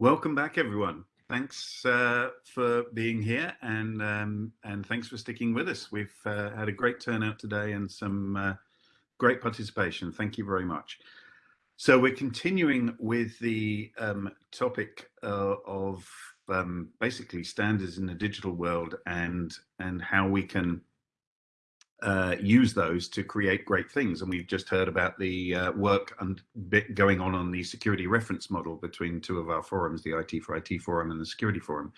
Welcome back, everyone. Thanks uh, for being here and um, and thanks for sticking with us. We've uh, had a great turnout today and some uh, great participation. Thank you very much. So we're continuing with the um, topic uh, of um, basically standards in the digital world and and how we can uh, use those to create great things. And we've just heard about the uh, work and bit going on on the security reference model between two of our forums, the IT for IT forum and the security forum.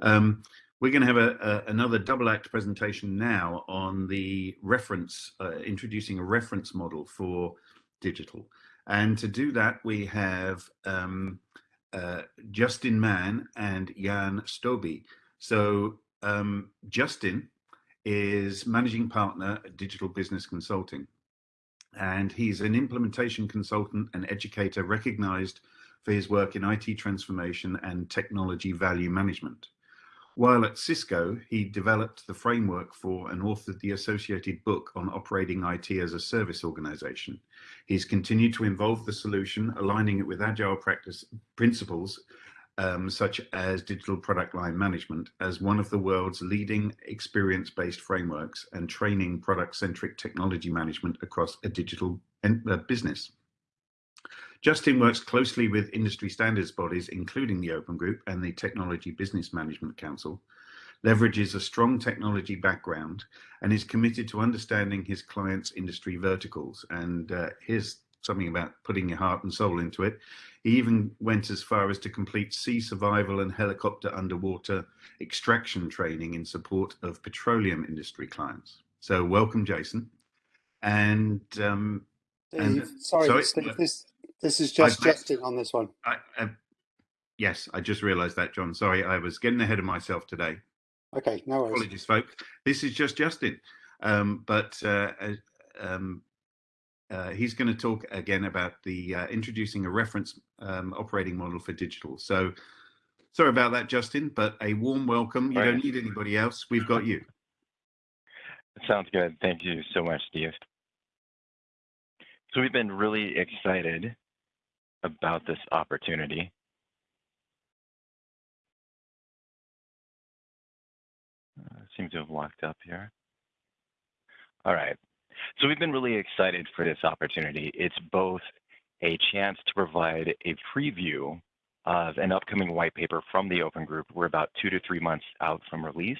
Um, we're going to have a, a, another double act presentation now on the reference, uh, introducing a reference model for digital. And to do that, we have um, uh, Justin Mann and Jan Stoby. So um, Justin is managing partner at Digital Business Consulting. And he's an implementation consultant and educator recognized for his work in IT transformation and technology value management. While at Cisco, he developed the framework for and authored the associated book on operating IT as a service organization. He's continued to involve the solution, aligning it with agile practice principles um, such as digital product line management as one of the world's leading experience-based frameworks and training product-centric technology management across a digital uh, business. Justin works closely with industry standards bodies, including the Open Group and the Technology Business Management Council, leverages a strong technology background, and is committed to understanding his clients' industry verticals. And uh, here's something about putting your heart and soul into it. He even went as far as to complete sea survival and helicopter underwater extraction training in support of petroleum industry clients. So welcome, Jason. And, um, Steve, and sorry, sorry, Steve, this this is just Justin on this one. I, I, yes, I just realised that, John. Sorry, I was getting ahead of myself today. Okay, no worries. Apologies, folks. This is just Justin. Um, but uh, um, uh, he's going to talk again about the uh, introducing a reference um, operating model for digital. So sorry about that, Justin, but a warm welcome. You right. don't need anybody else. We've got you. Sounds good. Thank you so much, Steve. So we've been really excited about this opportunity. Uh, seems to have locked up here. All right. So we've been really excited for this opportunity. It's both a chance to provide a preview of an upcoming white paper from the Open Group. We're about two to three months out from release.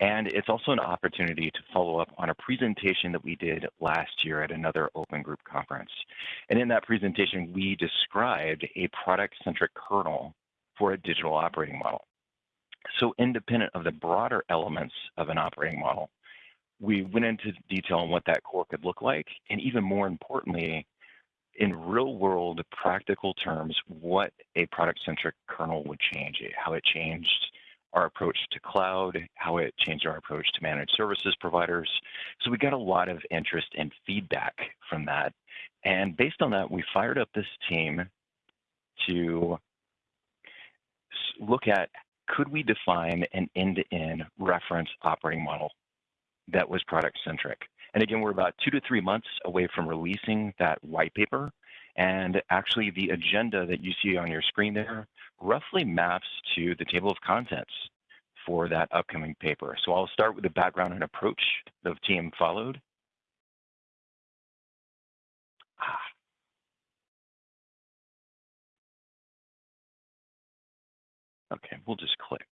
And it's also an opportunity to follow up on a presentation that we did last year at another Open Group conference. And in that presentation, we described a product-centric kernel for a digital operating model. So independent of the broader elements of an operating model, we went into detail on what that core could look like, and even more importantly, in real world practical terms, what a product centric kernel would change, how it changed our approach to cloud, how it changed our approach to managed services providers. So we got a lot of interest and feedback from that. And based on that, we fired up this team to look at could we define an end-to-end reference operating model that was product centric. And again, we're about two to three months away from releasing that white paper. And actually the agenda that you see on your screen there roughly maps to the table of contents for that upcoming paper. So I'll start with the background and approach the team followed. Ah. Okay, we'll just click.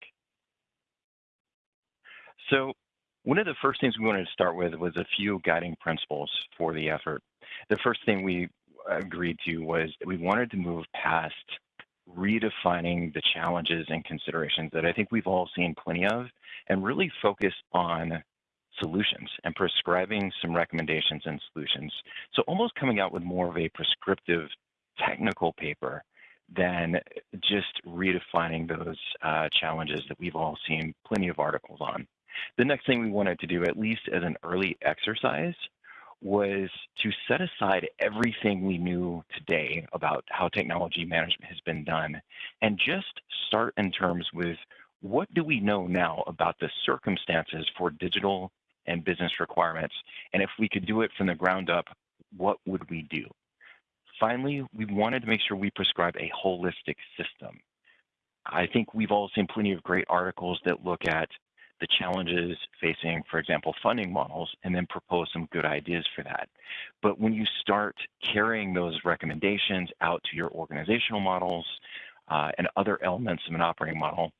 So one of the first things we wanted to start with was a few guiding principles for the effort. The first thing we agreed to was we wanted to move past redefining the challenges and considerations that I think we've all seen plenty of and really focus on solutions and prescribing some recommendations and solutions. So almost coming out with more of a prescriptive technical paper than just redefining those uh, challenges that we've all seen plenty of articles on. The next thing we wanted to do, at least as an early exercise, was to set aside everything we knew today about how technology management has been done and just start in terms with what do we know now about the circumstances for digital and business requirements? And if we could do it from the ground up, what would we do? Finally, we wanted to make sure we prescribe a holistic system I think we've all seen plenty of great articles that look at the challenges facing, for example, funding models, and then propose some good ideas for that. But when you start carrying those recommendations out to your organizational models uh, and other elements of an operating model,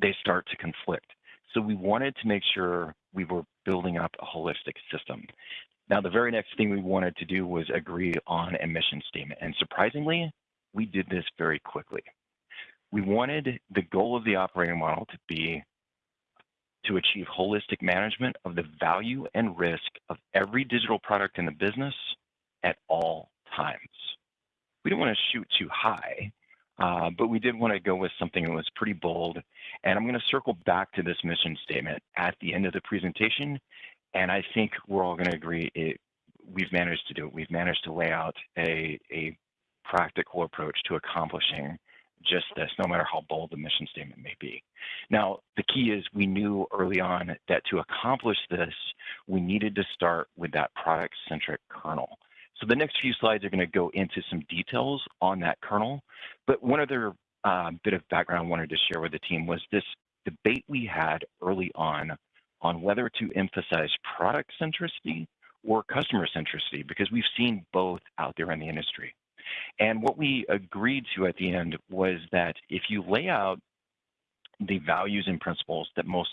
they start to conflict. So we wanted to make sure we were building up a holistic system. Now, the very next thing we wanted to do was agree on a mission statement. And surprisingly, we did this very quickly. We wanted the goal of the operating model to be to achieve holistic management of the value and risk of every digital product in the business at all times. We didn't want to shoot too high, uh, but we did want to go with something that was pretty bold. And I'm going to circle back to this mission statement at the end of the presentation. And I think we're all going to agree it, we've managed to do it. We've managed to lay out a, a practical approach to accomplishing just this, no matter how bold the mission statement may be. Now, the key is we knew early on that to accomplish this, we needed to start with that product-centric kernel. So the next few slides are going to go into some details on that kernel. But one other uh, bit of background I wanted to share with the team was this debate we had early on on whether to emphasize product centricity or customer centricity, because we've seen both out there in the industry. And what we agreed to at the end was that if you lay out the values and principles that most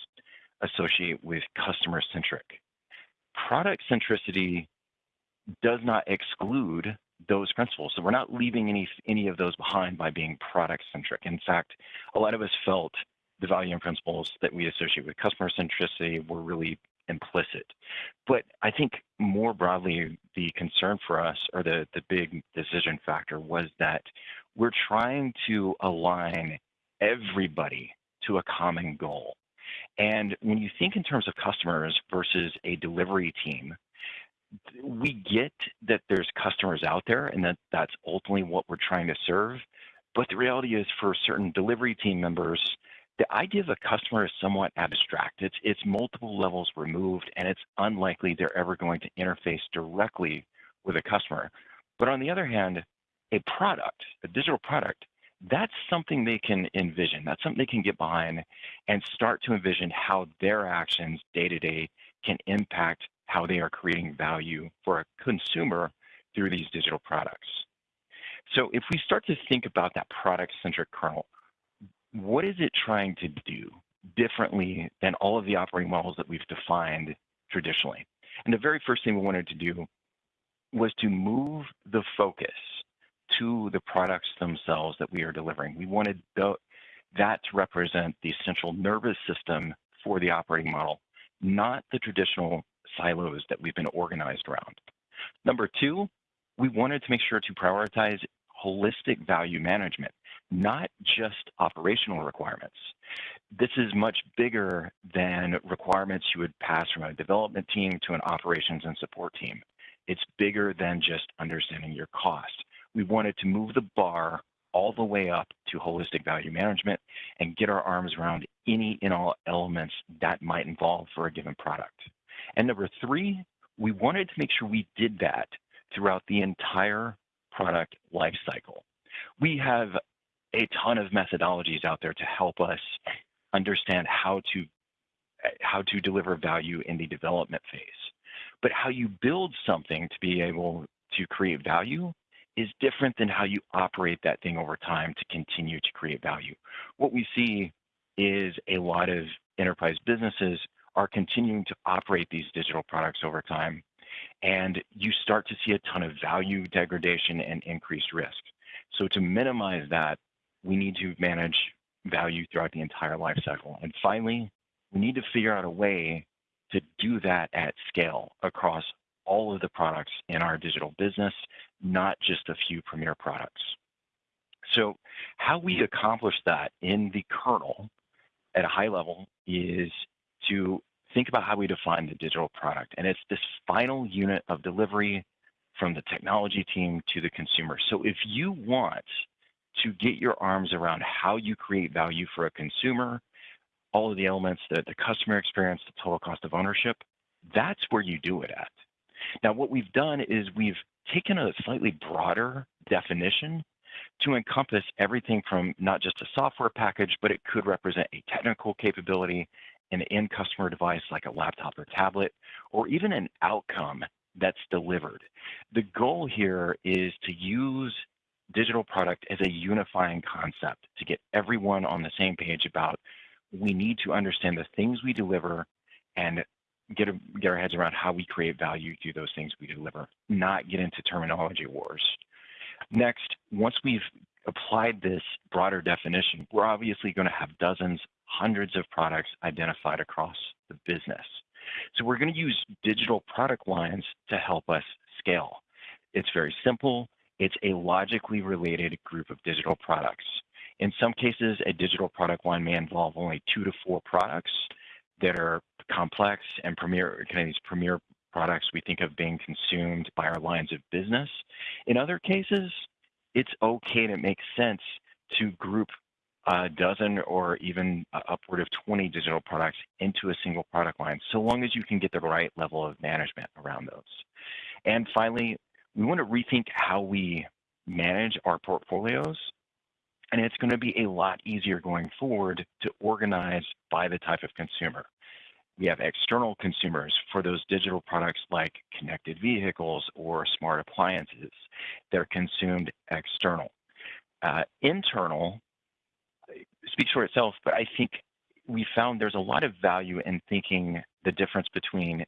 associate with customer centric, product centricity does not exclude those principles. So we're not leaving any any of those behind by being product centric. In fact, a lot of us felt the value and principles that we associate with customer centricity were really implicit. But I think more broadly, the concern for us or the, the big decision factor was that we're trying to align everybody to a common goal. And when you think in terms of customers versus a delivery team, we get that there's customers out there and that that's ultimately what we're trying to serve. But the reality is for certain delivery team members, the idea of a customer is somewhat abstract. It's, it's multiple levels removed, and it's unlikely they're ever going to interface directly with a customer. But on the other hand, a product, a digital product, that's something they can envision. That's something they can get behind and start to envision how their actions day to day can impact how they are creating value for a consumer through these digital products. So if we start to think about that product-centric kernel, what is it trying to do differently than all of the operating models that we've defined traditionally? And the very first thing we wanted to do was to move the focus to the products themselves that we are delivering. We wanted the, that to represent the central nervous system for the operating model, not the traditional silos that we've been organized around. Number two, we wanted to make sure to prioritize holistic value management, not just operational requirements. This is much bigger than requirements you would pass from a development team to an operations and support team. It's bigger than just understanding your cost. We wanted to move the bar all the way up to holistic value management and get our arms around any and all elements that might involve for a given product. And number three, we wanted to make sure we did that throughout the entire product lifecycle. We have a ton of methodologies out there to help us understand how to how to deliver value in the development phase. But how you build something to be able to create value is different than how you operate that thing over time to continue to create value. What we see is a lot of enterprise businesses are continuing to operate these digital products over time and you start to see a ton of value degradation and increased risk. So to minimize that, we need to manage value throughout the entire life cycle. And finally, we need to figure out a way to do that at scale across all of the products in our digital business, not just a few premier products. So how we accomplish that in the kernel at a high level is to think about how we define the digital product. And it's this final unit of delivery from the technology team to the consumer. So if you want to get your arms around how you create value for a consumer, all of the elements, the, the customer experience, the total cost of ownership, that's where you do it at. Now, what we've done is we've taken a slightly broader definition to encompass everything from not just a software package, but it could represent a technical capability, an end customer device like a laptop or tablet, or even an outcome that's delivered. The goal here is to use digital product as a unifying concept to get everyone on the same page about we need to understand the things we deliver and get, a, get our heads around how we create value through those things we deliver, not get into terminology wars. Next, once we've applied this broader definition, we're obviously going to have dozens, hundreds of products identified across the business. So we're going to use digital product lines to help us scale. It's very simple. It's a logically related group of digital products. In some cases, a digital product line may involve only two to four products that are complex and premier, kind of these premier products we think of being consumed by our lines of business. In other cases, it's okay to make sense to group a dozen or even upward of 20 digital products into a single product line, so long as you can get the right level of management around those. And finally, we want to rethink how we manage our portfolios. And it's going to be a lot easier going forward to organize by the type of consumer. We have external consumers for those digital products like connected vehicles or smart appliances. They're consumed external. Uh, internal speaks for itself, but I think we found there's a lot of value in thinking the difference between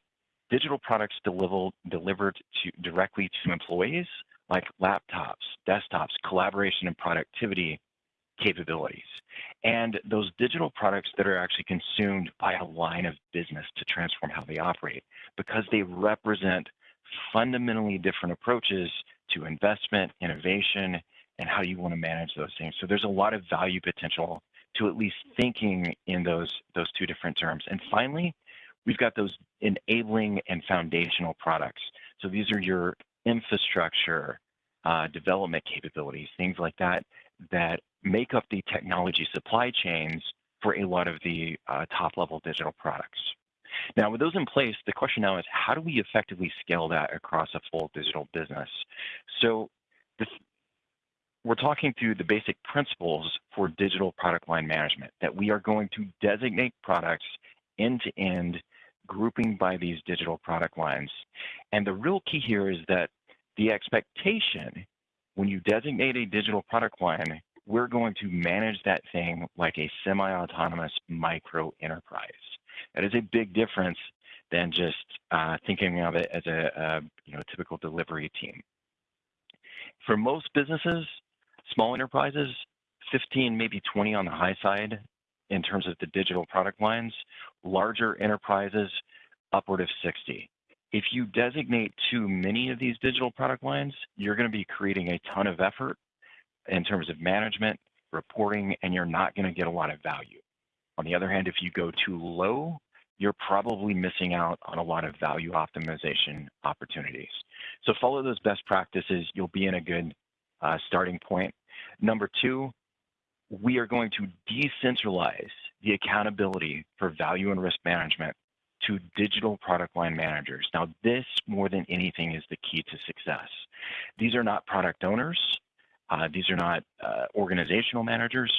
digital products delivered, delivered to, directly to employees like laptops, desktops, collaboration and productivity capabilities, and those digital products that are actually consumed by a line of business to transform how they operate because they represent fundamentally different approaches to investment, innovation, and how you want to manage those things. So there's a lot of value potential to at least thinking in those, those two different terms. And finally, we've got those enabling and foundational products. So these are your infrastructure uh, development capabilities, things like that, that make up the technology supply chains for a lot of the uh, top level digital products. Now, with those in place, the question now is how do we effectively scale that across a full digital business? So this, we're talking through the basic principles for digital product line management, that we are going to designate products end to end, grouping by these digital product lines. And the real key here is that the expectation when you designate a digital product line, we're going to manage that thing like a semi-autonomous micro enterprise. That is a big difference than just uh, thinking of it as a, a you know typical delivery team. For most businesses, small enterprises, 15, maybe 20 on the high side in terms of the digital product lines, larger enterprises, upward of 60. If you designate too many of these digital product lines, you're going to be creating a ton of effort in terms of management, reporting, and you're not going to get a lot of value. On the other hand, if you go too low, you're probably missing out on a lot of value optimization opportunities. So follow those best practices. You'll be in a good uh, starting point. Number two, we are going to decentralize the accountability for value and risk management to digital product line managers. Now, this more than anything is the key to success. These are not product owners. Uh, these are not uh, organizational managers.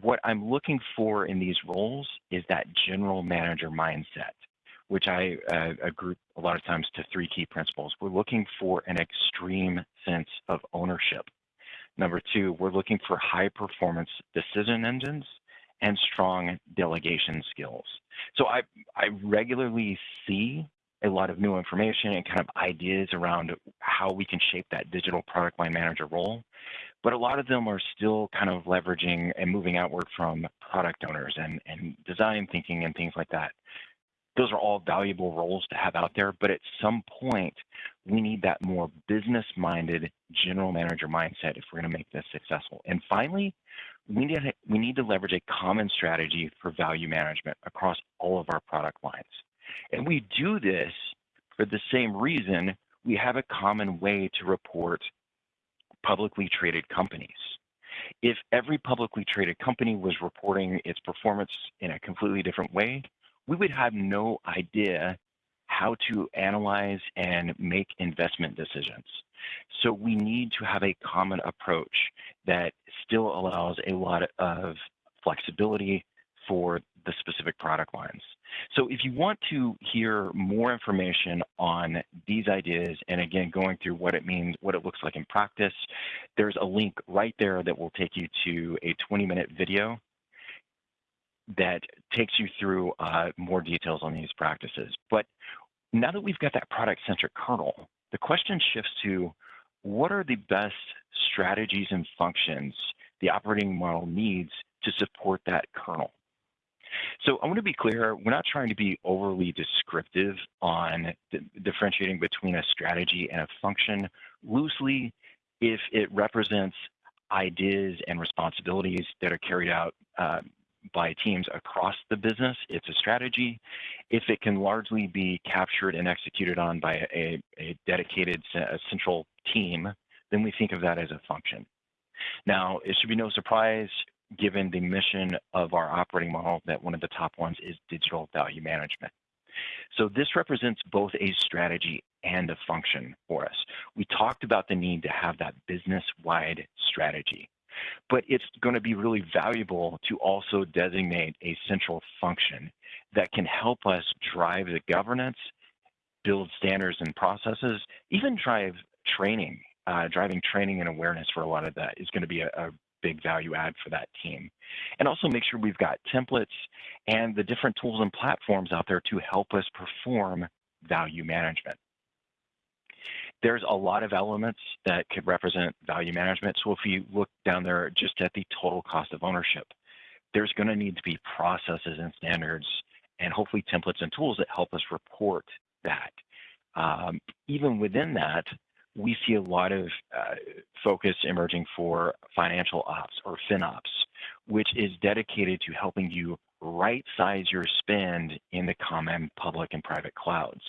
What I'm looking for in these roles is that general manager mindset, which I uh, group a lot of times to three key principles. We're looking for an extreme sense of ownership. Number two, we're looking for high performance decision engines and strong delegation skills. So I, I regularly see a lot of new information and kind of ideas around how we can shape that digital product line manager role. But a lot of them are still kind of leveraging and moving outward from product owners and, and design thinking and things like that. Those are all valuable roles to have out there, but at some point, we need that more business-minded general manager mindset if we're going to make this successful. And finally, we need, to, we need to leverage a common strategy for value management across all of our product lines. And we do this for the same reason we have a common way to report publicly traded companies. If every publicly traded company was reporting its performance in a completely different way, we would have no idea how to analyze and make investment decisions. So we need to have a common approach that still allows a lot of flexibility for the specific product lines. So if you want to hear more information on these ideas, and again, going through what it means, what it looks like in practice, there's a link right there that will take you to a 20 minute video that takes you through uh, more details on these practices. But now that we've got that product centric kernel, the question shifts to what are the best strategies and functions the operating model needs to support that kernel? So I want to be clear, we're not trying to be overly descriptive on differentiating between a strategy and a function. Loosely, if it represents ideas and responsibilities that are carried out uh, by teams across the business, it's a strategy. If it can largely be captured and executed on by a, a dedicated a central team, then we think of that as a function. Now, it should be no surprise given the mission of our operating model that one of the top ones is digital value management. So this represents both a strategy and a function for us. We talked about the need to have that business-wide strategy, but it's going to be really valuable to also designate a central function that can help us drive the governance, build standards and processes, even drive training. Uh, driving training and awareness for a lot of that is going to be a, a big value add for that team. And also make sure we've got templates and the different tools and platforms out there to help us perform value management. There's a lot of elements that could represent value management. So if you look down there just at the total cost of ownership, there's going to need to be processes and standards and hopefully templates and tools that help us report that. Um, even within that, we see a lot of uh, focus emerging for financial ops or FinOps, which is dedicated to helping you right size your spend in the common public and private clouds.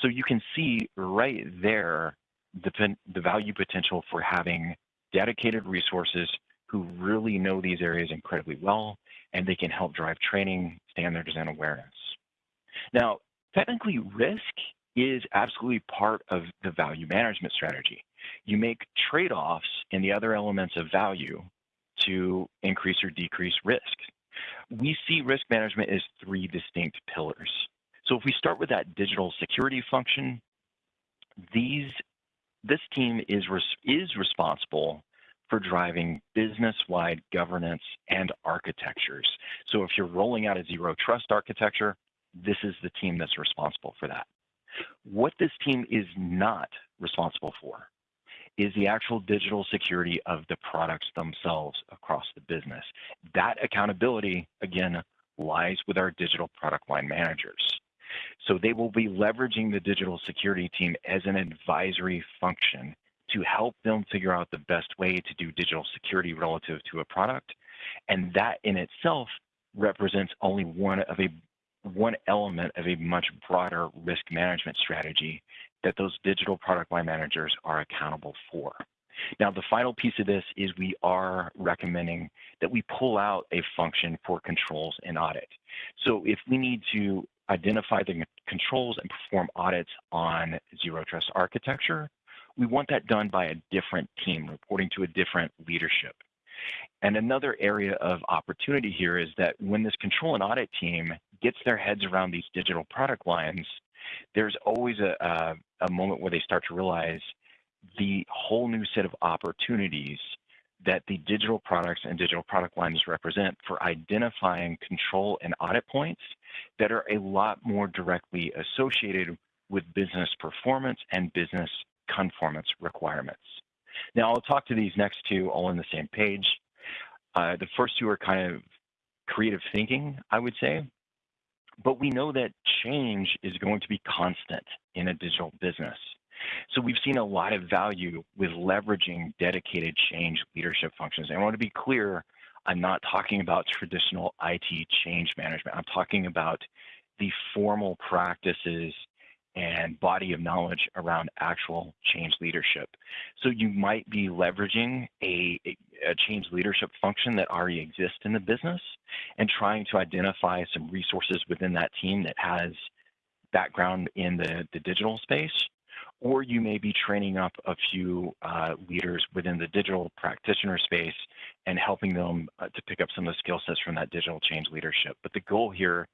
So you can see right there the, the value potential for having dedicated resources who really know these areas incredibly well, and they can help drive training, standards, and awareness. Now, technically risk is absolutely part of the value management strategy. You make trade-offs in the other elements of value to increase or decrease risk. We see risk management as three distinct pillars. So if we start with that digital security function, these this team is is responsible for driving business-wide governance and architectures. So if you're rolling out a zero trust architecture, this is the team that's responsible for that. What this team is not responsible for is the actual digital security of the products themselves across the business. That accountability, again, lies with our digital product line managers. So they will be leveraging the digital security team as an advisory function to help them figure out the best way to do digital security relative to a product. And that in itself represents only one of a one element of a much broader risk management strategy that those digital product line managers are accountable for. Now, the final piece of this is we are recommending that we pull out a function for controls and audit. So if we need to identify the controls and perform audits on zero trust architecture, we want that done by a different team reporting to a different leadership. And another area of opportunity here is that when this control and audit team gets their heads around these digital product lines, there's always a, a, a moment where they start to realize the whole new set of opportunities that the digital products and digital product lines represent for identifying control and audit points that are a lot more directly associated with business performance and business conformance requirements. Now, I'll talk to these next two all on the same page. Uh, the first two are kind of creative thinking, I would say. But we know that change is going to be constant in a digital business. So we've seen a lot of value with leveraging dedicated change leadership functions. And I want to be clear, I'm not talking about traditional IT change management. I'm talking about the formal practices and body of knowledge around actual change leadership. So you might be leveraging a, a, change leadership function that already exists in the business and trying to identify some resources within that team that has background in the, the digital space, or you may be training up a few uh, leaders within the digital practitioner space and helping them uh, to pick up some of the skill sets from that digital change leadership. But the goal here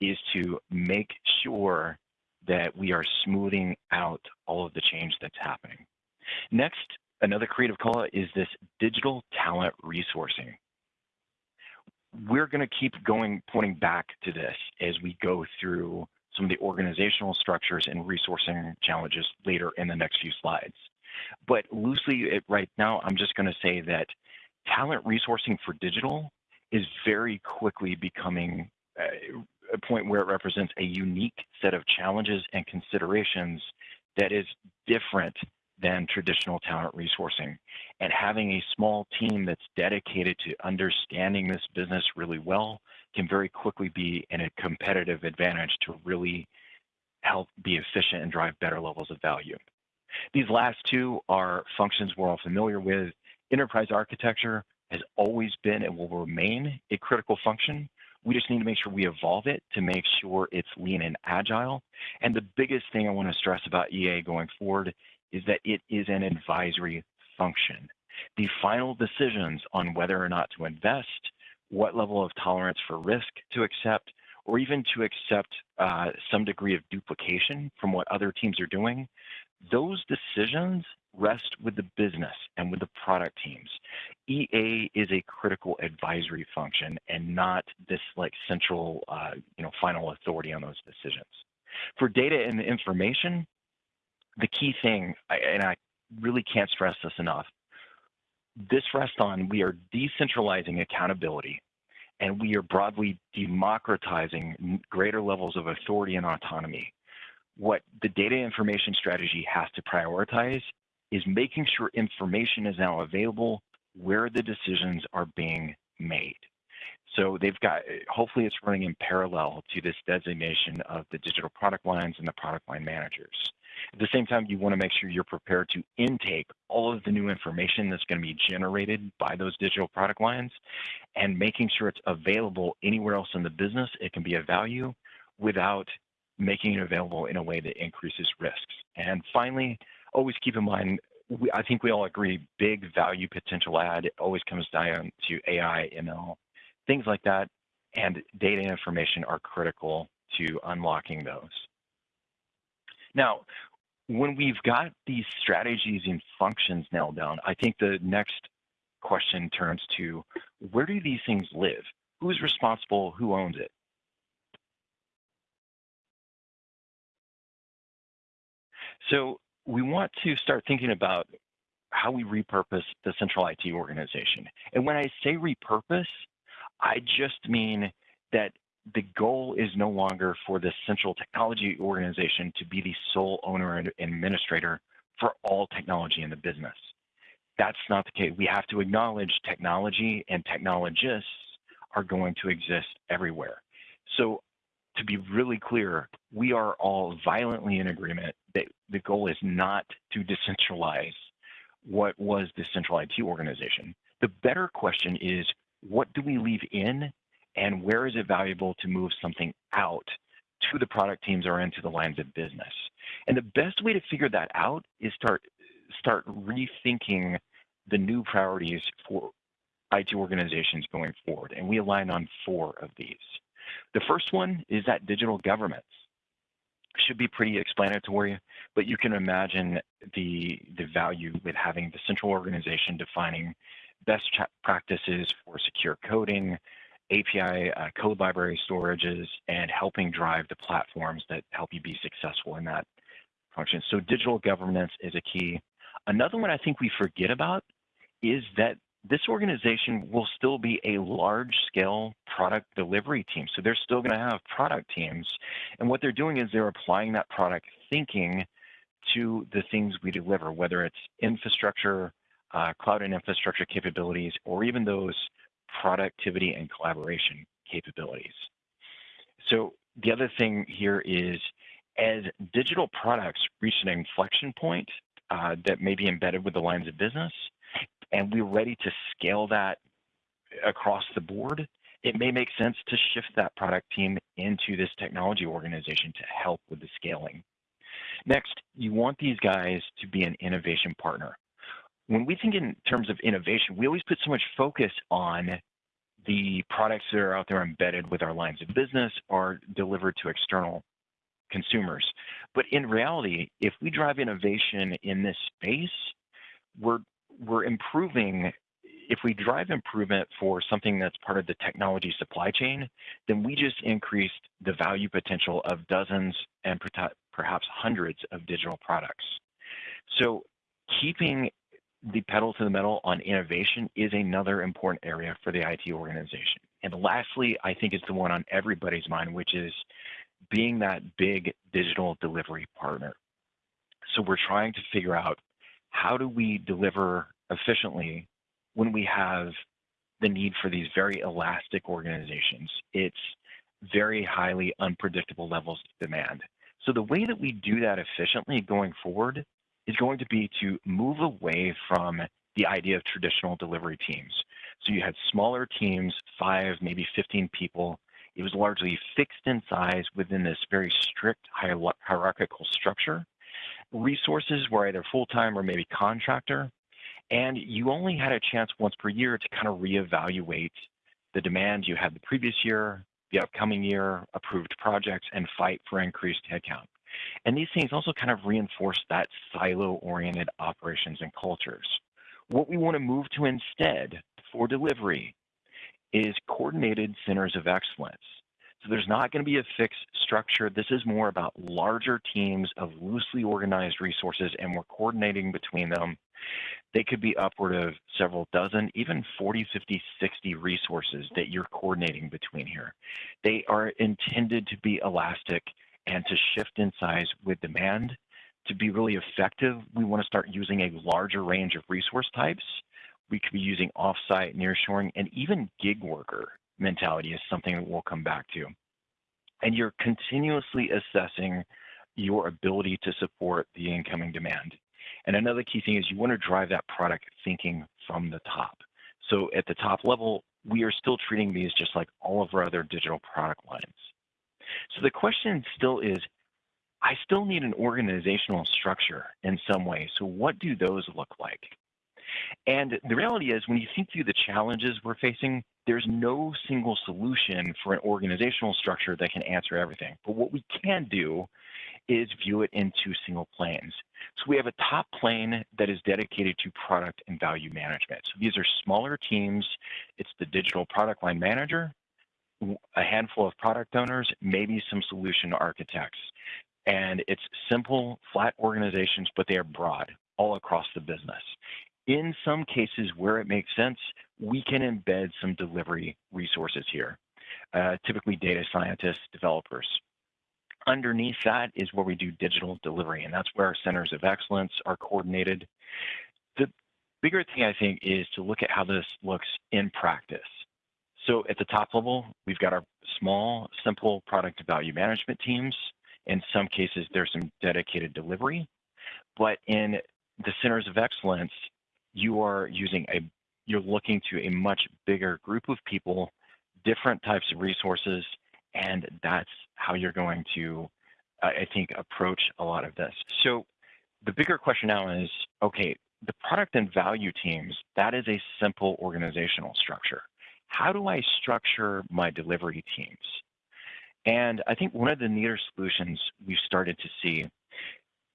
is to make sure that we are smoothing out all of the change that's happening. Next, another creative call is this digital talent resourcing. We're going to keep going, pointing back to this as we go through some of the organizational structures and resourcing challenges later in the next few slides. But loosely, right now, I'm just going to say that talent resourcing for digital is very quickly becoming uh, a point where it represents a unique set of challenges and considerations that is different than traditional talent resourcing. And having a small team that's dedicated to understanding this business really well can very quickly be in a competitive advantage to really help be efficient and drive better levels of value. These last two are functions we're all familiar with. Enterprise architecture has always been and will remain a critical function. We just need to make sure we evolve it to make sure it's lean and agile. And the biggest thing I want to stress about EA going forward is that it is an advisory function. The final decisions on whether or not to invest, what level of tolerance for risk to accept, or even to accept uh, some degree of duplication from what other teams are doing, those decisions rest with the business and with the product teams. EA is a critical advisory function and not this like central, uh, you know, final authority on those decisions. For data and information, the key thing, and I really can't stress this enough, this rests on we are decentralizing accountability and we are broadly democratizing greater levels of authority and autonomy. What the data information strategy has to prioritize is making sure information is now available where the decisions are being made. So they've got, eh, hopefully it's running in parallel to this designation of the digital product lines and the product line managers. At the same time, you want to make sure you're prepared to intake all of the new information that's going to be generated by those digital product lines and making sure it's available anywhere else in the business it can be a value without making it available in a way that increases risks. And finally, always keep in mind, we, I think we all agree, big value potential add always comes down to AI, ML, things like that, and data and information are critical to unlocking those. Now, when we've got these strategies and functions nailed down, I think the next question turns to where do these things live? Who's responsible? Who owns it? So we want to start thinking about how we repurpose the central IT organization. And when I say repurpose, I just mean that the goal is no longer for the central technology organization to be the sole owner and administrator for all technology in the business. That's not the case. We have to acknowledge technology and technologists are going to exist everywhere. So to be really clear, we are all violently in agreement that the goal is not to decentralize what was the central IT organization. The better question is, what do we leave in and where is it valuable to move something out to the product teams or into the lines of business? And the best way to figure that out is start start rethinking the new priorities for IT organizations going forward. And we align on four of these. The first one is that digital governance should be pretty explanatory, but you can imagine the, the value with having the central organization defining best practices for secure coding, API uh, code library storages, and helping drive the platforms that help you be successful in that function. So digital governance is a key. Another one I think we forget about is that this organization will still be a large scale product delivery team. So they're still going to have product teams. And what they're doing is they're applying that product thinking to the things we deliver, whether it's infrastructure, uh, cloud and infrastructure capabilities, or even those productivity and collaboration capabilities. So the other thing here is as digital products reach an inflection point uh, that may be embedded with the lines of business, and we're ready to scale that across the board, it may make sense to shift that product team into this technology organization to help with the scaling. Next, you want these guys to be an innovation partner. When we think in terms of innovation, we always put so much focus on the products that are out there embedded with our lines of business or delivered to external consumers. But in reality, if we drive innovation in this space, we're we're improving if we drive improvement for something that's part of the technology supply chain, then we just increased the value potential of dozens and perhaps hundreds of digital products. So keeping the pedal to the metal on innovation is another important area for the IT organization. And lastly, I think it's the one on everybody's mind, which is being that big digital delivery partner. So we're trying to figure out how do we deliver efficiently when we have the need for these very elastic organizations. It's very highly unpredictable levels of demand. So the way that we do that efficiently going forward is going to be to move away from the idea of traditional delivery teams. So you had smaller teams, five, maybe 15 people. It was largely fixed in size within this very strict hierarchical structure. Resources were either full-time or maybe contractor. And you only had a chance once per year to kind of reevaluate the demand you had the previous year, the upcoming year, approved projects, and fight for increased headcount. And these things also kind of reinforce that silo-oriented operations and cultures. What we want to move to instead for delivery is coordinated centers of excellence. So there's not going to be a fixed structure. This is more about larger teams of loosely organized resources, and we're coordinating between them. They could be upward of several dozen, even 40, 50, 60 resources that you're coordinating between here. They are intended to be elastic and to shift in size with demand. To be really effective, we want to start using a larger range of resource types. We could be using offsite, nearshoring, and even gig worker mentality is something that we'll come back to. And you're continuously assessing your ability to support the incoming demand. And another key thing is you want to drive that product thinking from the top. So at the top level, we are still treating these just like all of our other digital product lines. So the question still is, I still need an organizational structure in some way. So what do those look like? And the reality is, when you think through the challenges we're facing, there's no single solution for an organizational structure that can answer everything. But what we can do is view it in two single planes. So we have a top plane that is dedicated to product and value management. So these are smaller teams. It's the digital product line manager, a handful of product owners, maybe some solution architects. And it's simple, flat organizations, but they are broad all across the business. In some cases where it makes sense, we can embed some delivery resources here, uh, typically data scientists, developers. Underneath that is where we do digital delivery, and that's where our centers of excellence are coordinated. The bigger thing, I think, is to look at how this looks in practice. So at the top level, we've got our small, simple product value management teams. In some cases, there's some dedicated delivery. But in the centers of excellence, you are using a, you're looking to a much bigger group of people, different types of resources, and that's how you're going to, uh, I think, approach a lot of this. So the bigger question now is, okay, the product and value teams, that is a simple organizational structure. How do I structure my delivery teams? And I think one of the neater solutions we've started to see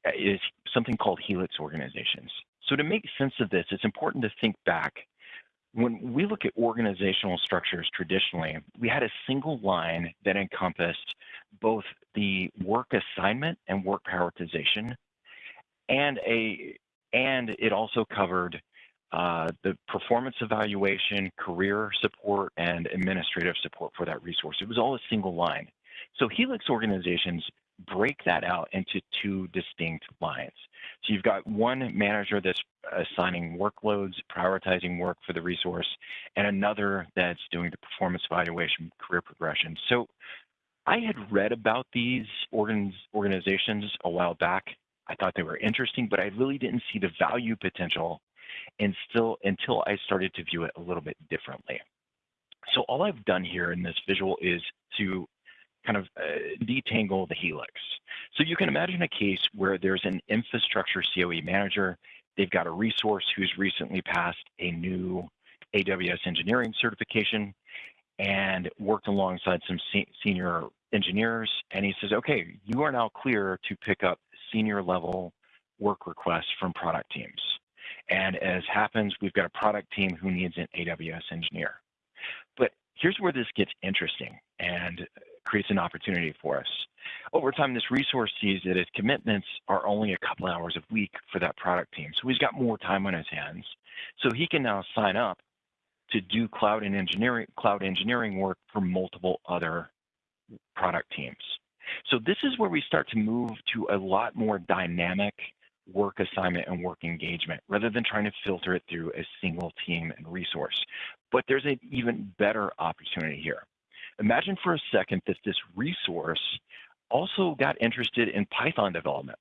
uh, is something called Helix organizations. So to make sense of this, it's important to think back. When we look at organizational structures traditionally, we had a single line that encompassed both the work assignment and work prioritization, and a and it also covered uh, the performance evaluation, career support, and administrative support for that resource. It was all a single line. So Helix organizations break that out into two distinct lines. So you've got one manager that's assigning workloads, prioritizing work for the resource, and another that's doing the performance evaluation, career progression. So I had read about these organs, organizations a while back. I thought they were interesting, but I really didn't see the value potential and still until I started to view it a little bit differently. So all I've done here in this visual is to kind of uh, detangle the helix. So you can imagine a case where there's an infrastructure COE manager. They've got a resource who's recently passed a new AWS engineering certification and worked alongside some se senior engineers. And he says, okay, you are now clear to pick up senior level work requests from product teams. And as happens, we've got a product team who needs an AWS engineer. But here's where this gets interesting and creates an opportunity for us. Over time, this resource sees that his commitments are only a couple hours a week for that product team. So he's got more time on his hands. So he can now sign up to do cloud and engineering cloud engineering work for multiple other product teams. So this is where we start to move to a lot more dynamic work assignment and work engagement rather than trying to filter it through a single team and resource. But there's an even better opportunity here. Imagine for a second that this resource also got interested in Python development.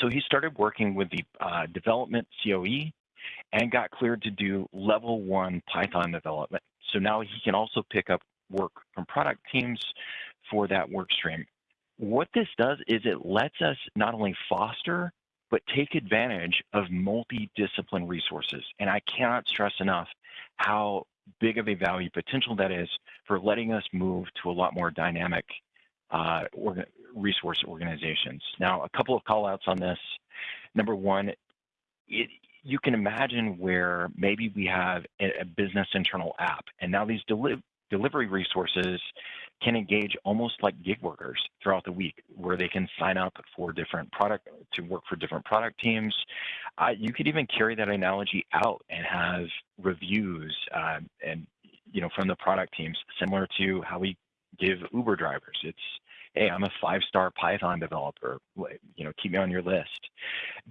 So he started working with the uh, development COE and got cleared to do level one Python development. So now he can also pick up work from product teams for that work stream. What this does is it lets us not only foster, but take advantage of multi-discipline resources. And I cannot stress enough how big of a value potential that is for letting us move to a lot more dynamic uh, resource organizations. Now, a couple of call outs on this. Number one, it, you can imagine where maybe we have a, a business internal app, and now these deli delivery resources can engage almost like gig workers throughout the week where they can sign up for different product to work for different product teams. Uh, you could even carry that analogy out and have reviews uh, and you know from the product teams similar to how we give uber drivers. It's hey, I'm a five-star Python developer, you know, keep me on your list.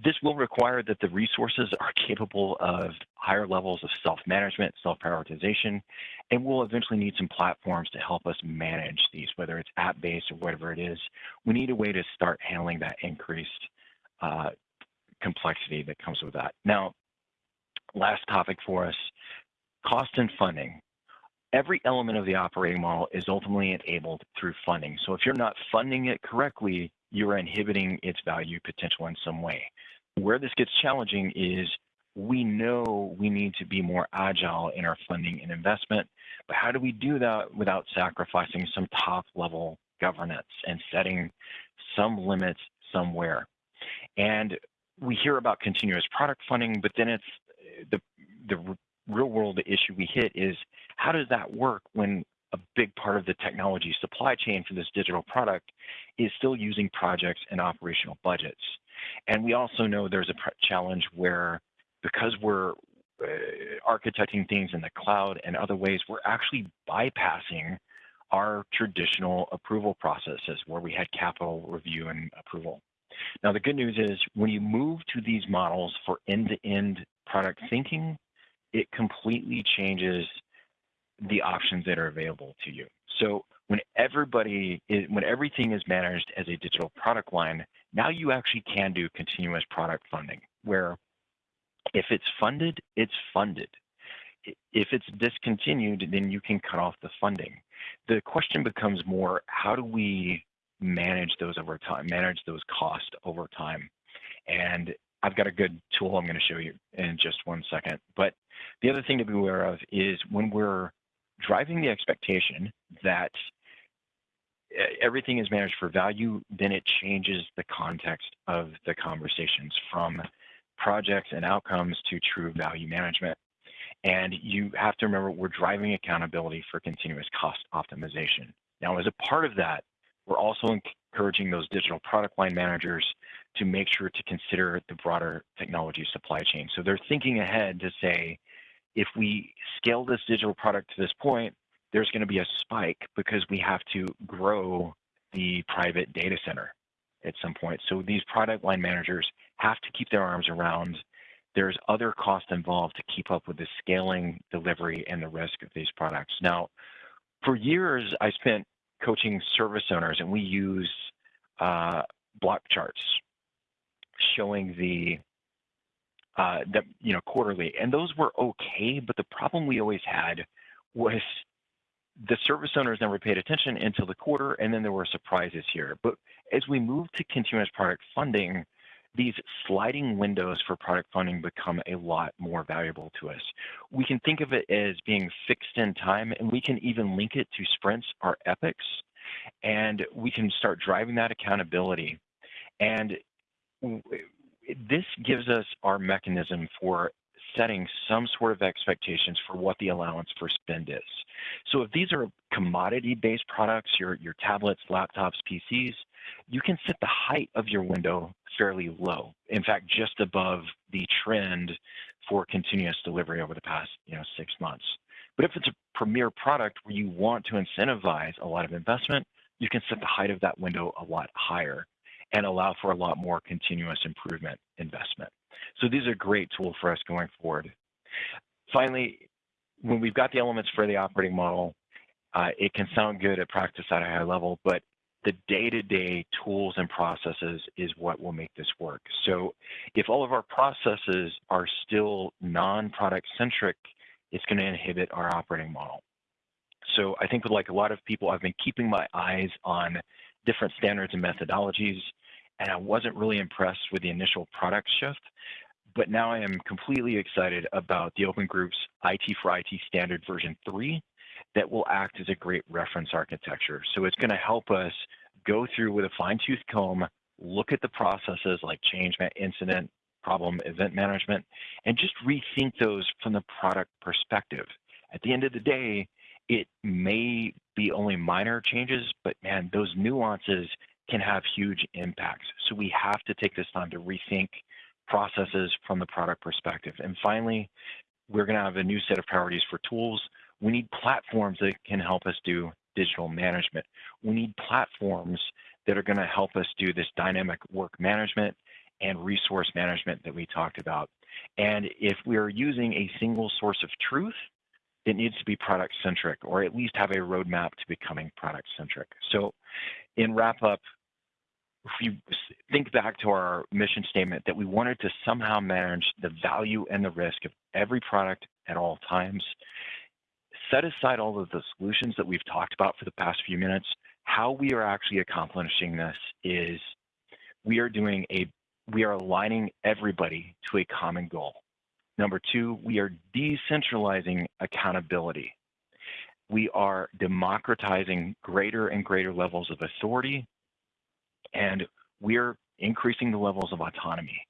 This will require that the resources are capable of higher levels of self-management, self-prioritization, and we'll eventually need some platforms to help us manage these, whether it's app-based or whatever it is. We need a way to start handling that increased uh, complexity that comes with that. Now, last topic for us, cost and funding every element of the operating model is ultimately enabled through funding. So if you're not funding it correctly, you're inhibiting its value potential in some way. Where this gets challenging is we know we need to be more agile in our funding and investment, but how do we do that without sacrificing some top level governance and setting some limits somewhere? And we hear about continuous product funding, but then it's the the real world issue we hit is how does that work when a big part of the technology supply chain for this digital product is still using projects and operational budgets. And we also know there's a challenge where because we're uh, architecting things in the cloud and other ways, we're actually bypassing our traditional approval processes where we had capital review and approval. Now, the good news is when you move to these models for end-to-end -end product thinking, it completely changes the options that are available to you. So when everybody is, when everything is managed as a digital product line, now you actually can do continuous product funding where if it's funded, it's funded. If it's discontinued, then you can cut off the funding. The question becomes more, how do we manage those over time, manage those costs over time? And I've got a good tool I'm going to show you in just one second. But the other thing to be aware of is when we're driving the expectation that everything is managed for value, then it changes the context of the conversations from projects and outcomes to true value management. And you have to remember we're driving accountability for continuous cost optimization. Now, as a part of that, we're also encouraging those digital product line managers to make sure to consider the broader technology supply chain. So they're thinking ahead to say, if we scale this digital product to this point, there's going to be a spike because we have to grow the private data center at some point. So these product line managers have to keep their arms around. There's other costs involved to keep up with the scaling, delivery, and the risk of these products. Now, for years, I spent coaching service owners, and we use uh, block charts showing the uh, that you know quarterly, and those were okay. But the problem we always had was the service owners never paid attention until the quarter, and then there were surprises here. But as we move to continuous product funding, these sliding windows for product funding become a lot more valuable to us. We can think of it as being fixed in time, and we can even link it to sprints or epics, and we can start driving that accountability. And this gives us our mechanism for setting some sort of expectations for what the allowance for spend is. So if these are commodity-based products, your, your tablets, laptops, PCs, you can set the height of your window fairly low. In fact, just above the trend for continuous delivery over the past you know, six months. But if it's a premier product where you want to incentivize a lot of investment, you can set the height of that window a lot higher and allow for a lot more continuous improvement investment. So these are great tools for us going forward. Finally, when we've got the elements for the operating model, uh, it can sound good at practice at a high level, but the day-to-day -day tools and processes is what will make this work. So if all of our processes are still non-product centric, it's going to inhibit our operating model. So I think like a lot of people, I've been keeping my eyes on different standards and methodologies, and I wasn't really impressed with the initial product shift. But now I am completely excited about the Open Group's IT for IT standard version 3 that will act as a great reference architecture. So it's going to help us go through with a fine tooth comb, look at the processes like change, incident, problem, event management, and just rethink those from the product perspective. At the end of the day, it may be only minor changes, but man, those nuances can have huge impacts. So we have to take this time to rethink processes from the product perspective. And finally, we're going to have a new set of priorities for tools. We need platforms that can help us do digital management. We need platforms that are going to help us do this dynamic work management and resource management that we talked about. And if we're using a single source of truth, it needs to be product centric or at least have a roadmap to becoming product centric. So in wrap up, if you think back to our mission statement that we wanted to somehow manage the value and the risk of every product at all times, set aside all of the solutions that we've talked about for the past few minutes, how we are actually accomplishing this is we are doing a, we are aligning everybody to a common goal. Number two, we are decentralizing accountability. We are democratizing greater and greater levels of authority, and we're increasing the levels of autonomy.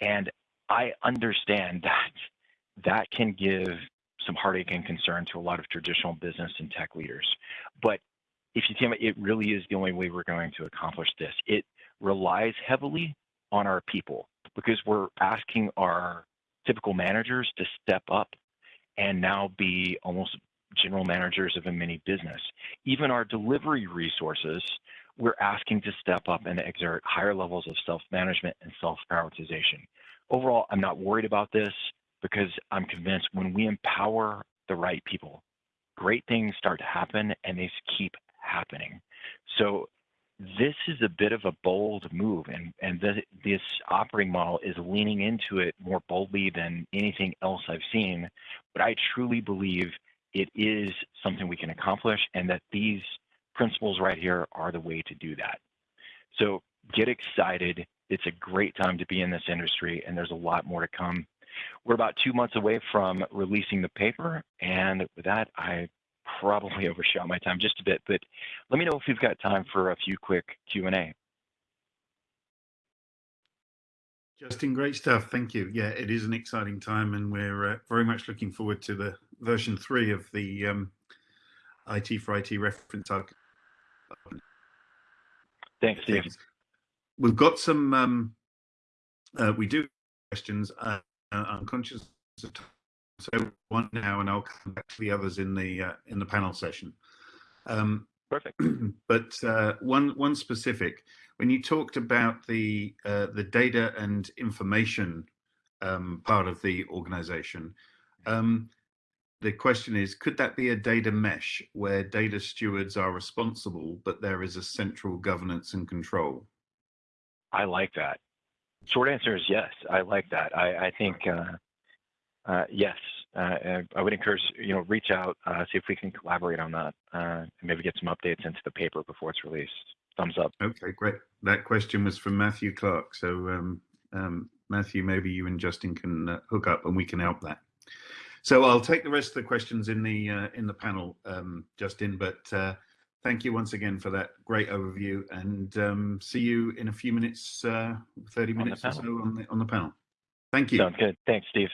And I understand that that can give some heartache and concern to a lot of traditional business and tech leaders. But if you think it really is the only way we're going to accomplish this. It relies heavily on our people because we're asking our typical managers to step up and now be almost general managers of a mini business. Even our delivery resources, we're asking to step up and exert higher levels of self-management and self-prioritization. Overall, I'm not worried about this because I'm convinced when we empower the right people, great things start to happen and they keep happening. So this is a bit of a bold move and, and this operating model is leaning into it more boldly than anything else I've seen. But I truly believe it is something we can accomplish and that these principles right here are the way to do that. So get excited. It's a great time to be in this industry and there's a lot more to come. We're about two months away from releasing the paper. And with that, I probably overshot my time just a bit, but let me know if you've got time for a few quick Q&A. Justin, great stuff. Thank you. Yeah, it is an exciting time, and we're uh, very much looking forward to the version three of the um, IT for IT reference. Thanks, Steve. We've got some. Um, uh, we do questions. Uh, I'm conscious of time so one now, and I'll come back to the others in the uh, in the panel session. Um, Perfect. But uh, one one specific, when you talked about the uh, the data and information um, part of the organization, um, the question is, could that be a data mesh where data stewards are responsible, but there is a central governance and control? I like that. Short answer is yes. I like that. I, I think uh, uh, yes, uh, I would encourage you know reach out, uh, see if we can collaborate on that, uh, and maybe get some updates into the paper before it's released. Thumbs up. Okay, great. That question was from Matthew Clark. So um, um, Matthew, maybe you and Justin can uh, hook up and we can help that. So I'll take the rest of the questions in the uh, in the panel, um, Justin. But uh, thank you once again for that great overview, and um, see you in a few minutes, uh, thirty minutes or so on the on the panel. Thank you. Sounds good. Thanks, Steve.